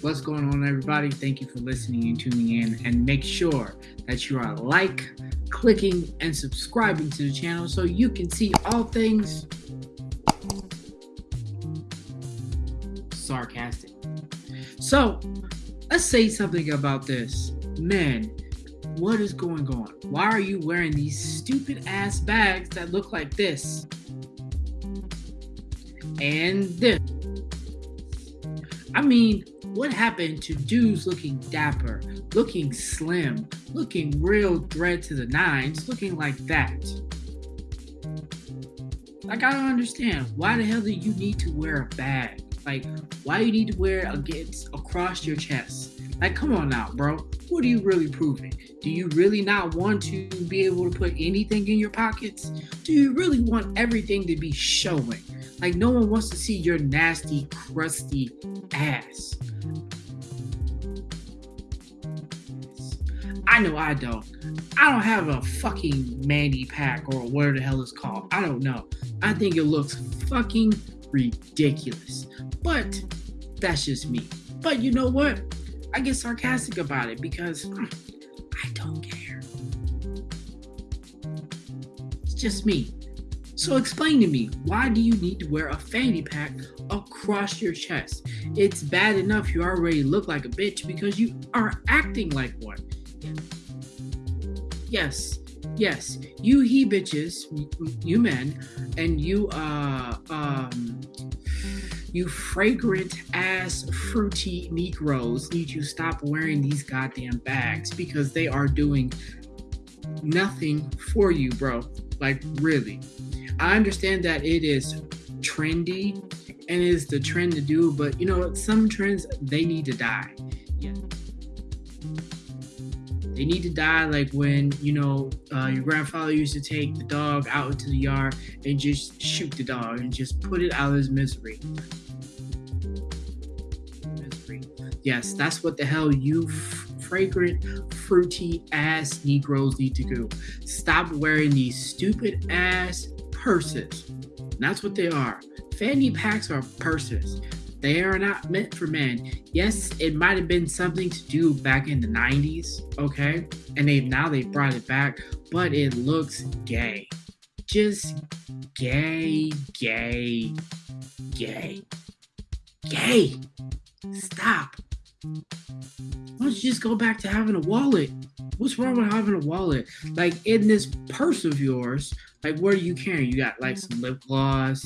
What's going on, everybody? Thank you for listening and tuning in. And make sure that you are like, clicking, and subscribing to the channel so you can see all things sarcastic. So, let's say something about this. Man, what is going on? Why are you wearing these stupid ass bags that look like this? And this. I mean, what happened to dudes looking dapper, looking slim, looking real dread to the nines, looking like that? Like, I don't understand. Why the hell do you need to wear a bag? Like, why you need to wear it against across your chest? Like, come on now, bro. What are you really proving? Do you really not want to be able to put anything in your pockets? Do you really want everything to be showing? Like, no one wants to see your nasty, crusty ass. I know I don't. I don't have a fucking Mandy pack or whatever the hell it's called. I don't know. I think it looks fucking ridiculous. But that's just me. But you know what? I get sarcastic about it because hmm, I don't care. It's just me. So explain to me, why do you need to wear a fanny pack across your chest? It's bad enough you already look like a bitch because you are acting like one. Yes, yes, you he bitches, you men, and you uh um you fragrant ass fruity Negroes need to stop wearing these goddamn bags because they are doing nothing for you, bro. Like really. I understand that it is trendy and is the trend to do, but you know, some trends they need to die. Yeah. They need to die like when, you know, uh, your grandfather used to take the dog out into the yard and just shoot the dog and just put it out of his misery. misery. Yes, that's what the hell you fragrant, fruity ass Negroes need to do. Stop wearing these stupid ass purses. that's what they are. Fanny packs are purses. They are not meant for men. Yes, it might have been something to do back in the 90s, okay? And they now they brought it back, but it looks gay. Just gay, gay, gay. Gay. Stop. Why don't you just go back to having a wallet? What's wrong with having a wallet? Like in this purse of yours, like what are you carrying? You got like some lip gloss,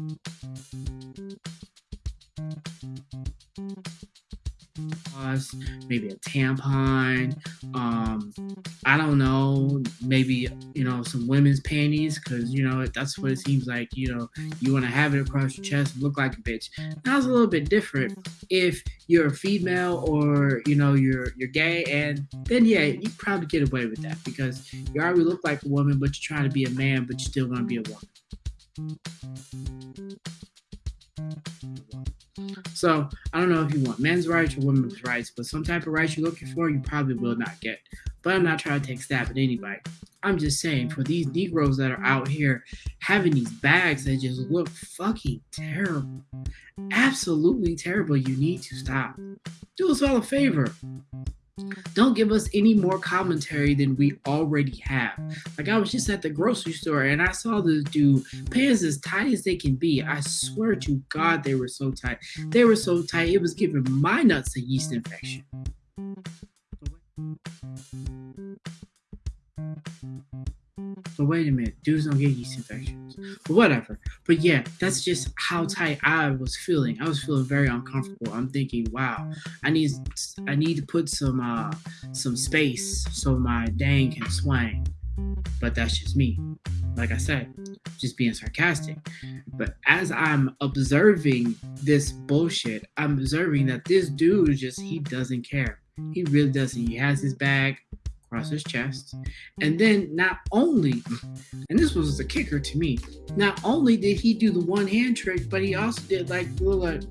maybe a tampon, um, I don't know, maybe you know some women's panties because you know that's what it seems like. You know, you want to have it across your chest, look like a bitch. That's a little bit different if you're a female or you know you're you're gay, and then yeah, you probably get away with that because you already look like a woman, but you're trying to be a man, but you're still gonna be a woman. So I don't know if you want men's rights or women's rights, but some type of rights you're looking for, you probably will not get. But I'm not trying to take stab at anybody. I'm just saying for these Negroes that are out here having these bags that just look fucking terrible, absolutely terrible, you need to stop. Do us all a favor. Don't give us any more commentary than we already have. Like I was just at the grocery store and I saw this dude pants as tight as they can be. I swear to God, they were so tight. They were so tight, it was giving my nuts a yeast infection. But wait a minute, dudes don't get yeast infections. But whatever. But yeah, that's just how tight I was feeling. I was feeling very uncomfortable. I'm thinking, wow, I need I need to put some uh some space so my dang can swing. But that's just me. Like I said, just being sarcastic. But as I'm observing this bullshit, I'm observing that this dude just he doesn't care. He really doesn't. He has his bag across his chest. And mm-hmm. then not only, and this was the kicker to me, not only did he do the one hand trick, but he also did like little like,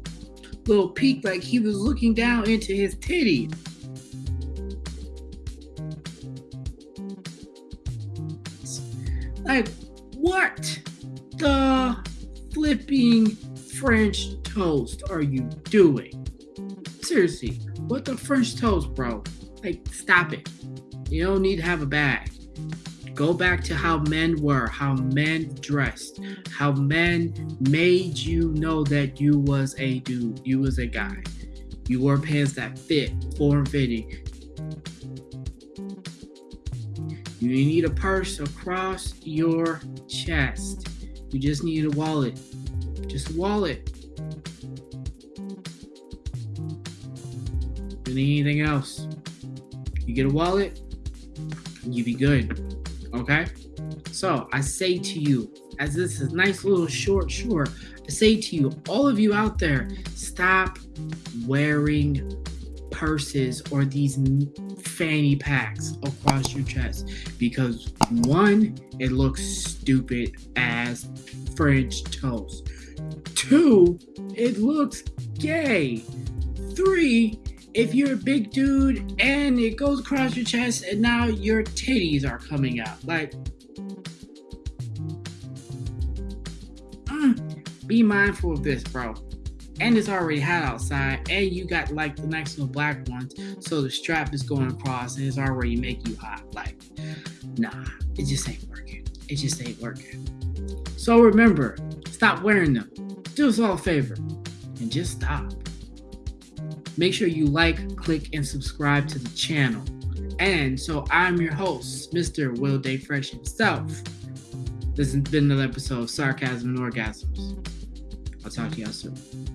little peek, like he was looking down into his titty. Like, what the flipping French toast are you doing? Seriously, what the French toast, bro? Like, stop it. You don't need to have a bag. Go back to how men were, how men dressed, how men made you know that you was a dude, you was a guy. You wore pants that fit, form fitting. You need a purse across your chest. You just need a wallet. Just a wallet. Anything else? You get a wallet, you be good. Okay? So I say to you, as this is nice little short short, I say to you, all of you out there, stop wearing purses or these fanny packs across your chest because one, it looks stupid as French toast. Two, it looks gay. Three, if you're a big dude and it goes across your chest and now your titties are coming out. Like, mm, be mindful of this, bro. And it's already hot outside, and you got like the nice little black ones, so the strap is going across and it's already making you hot. Like, nah, it just ain't working. It just ain't working. So remember, stop wearing them. Do us all a favor and just stop. Make sure you like, click, and subscribe to the channel. And so I'm your host, Mr. Will Day Fresh himself. This has been another episode of Sarcasm and Orgasms. I'll talk to y'all soon.